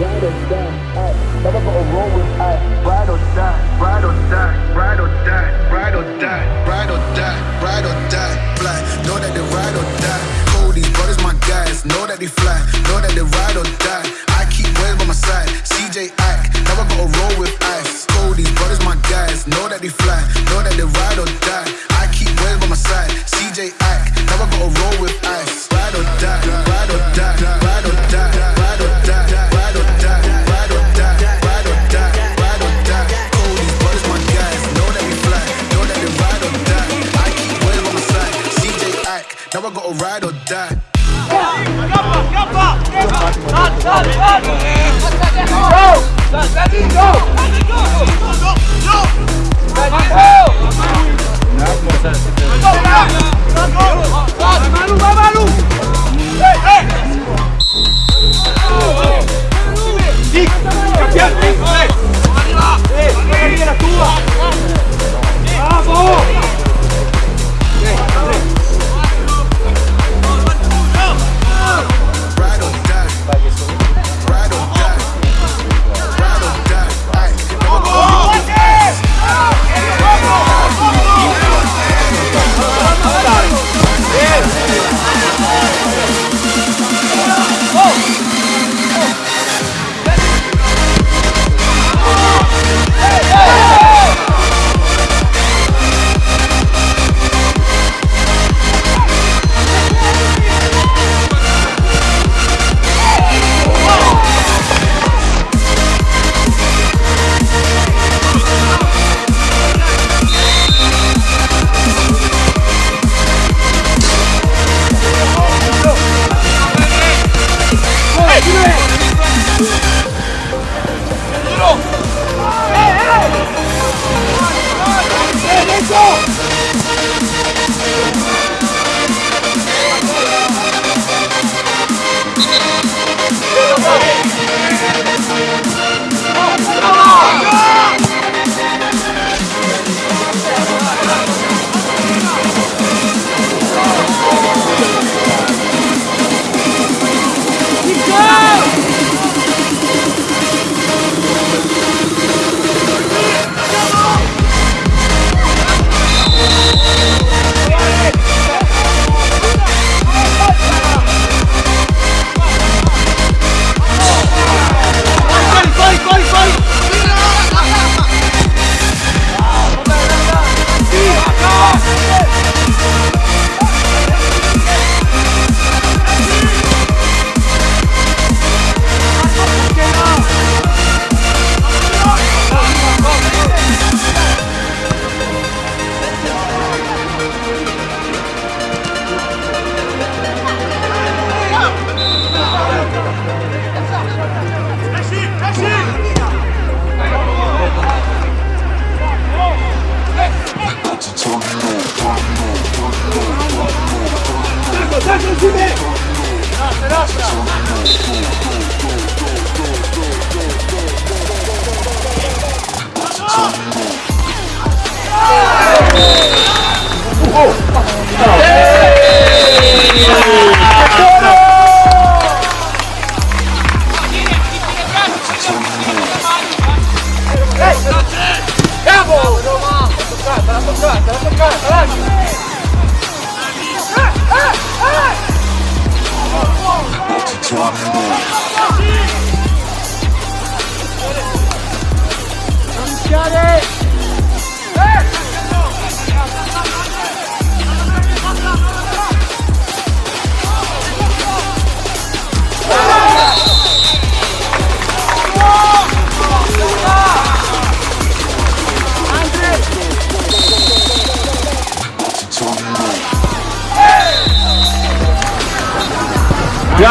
ride or die. Ride or die, ride or die, ride or die, ride or die. Fly, know that they ride or die. Cody brothers, my guys, know that they fly.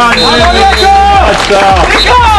あ、りがいし。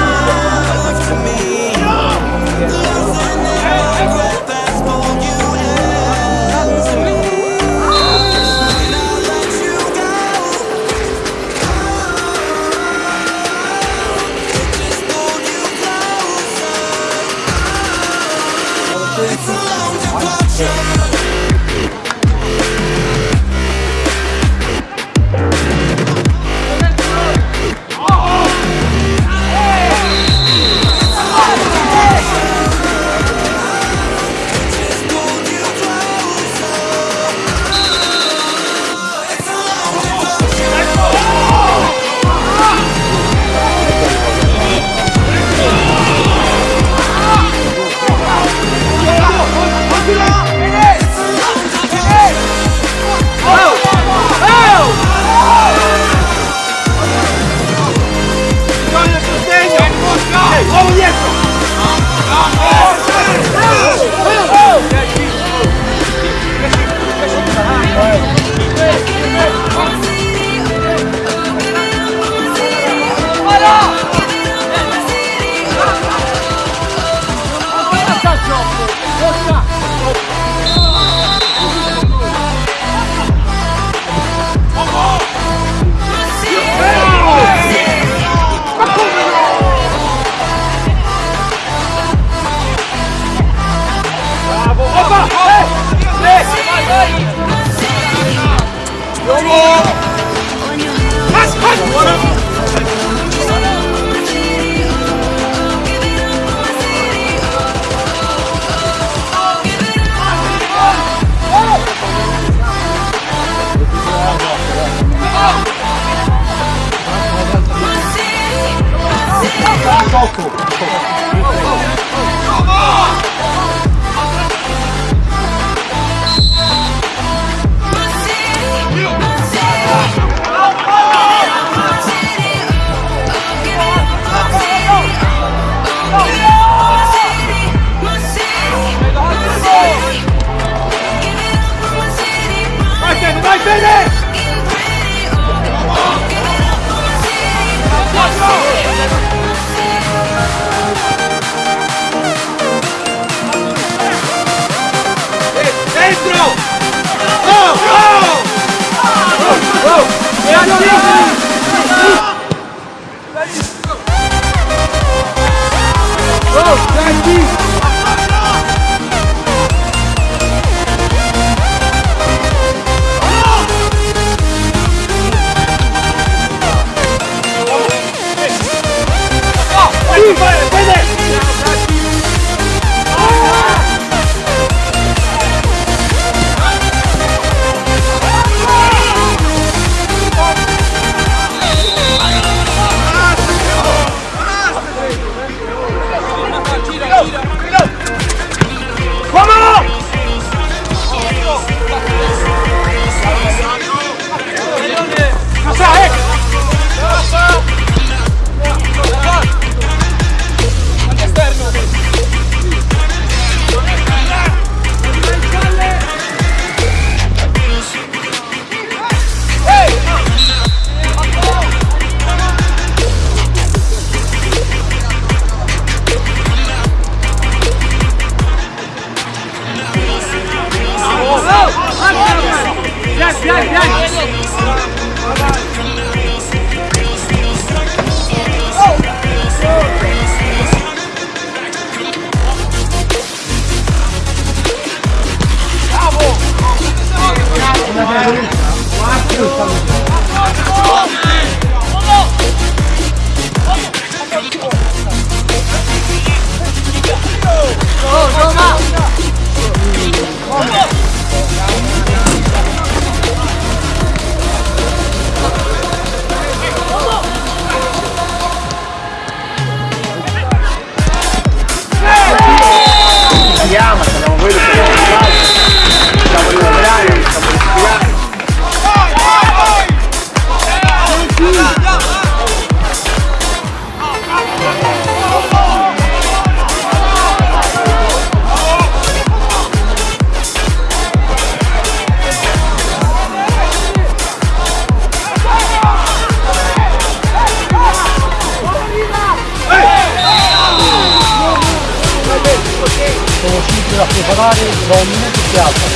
волну пятна.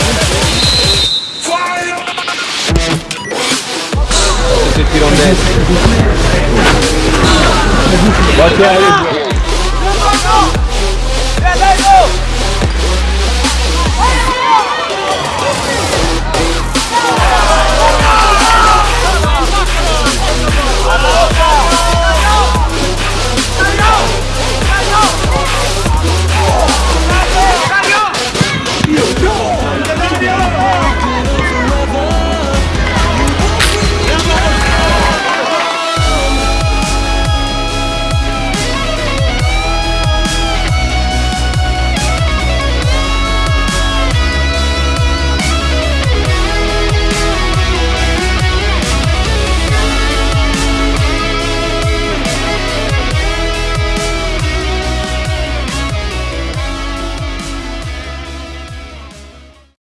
Esse tirão desce. Bate aí.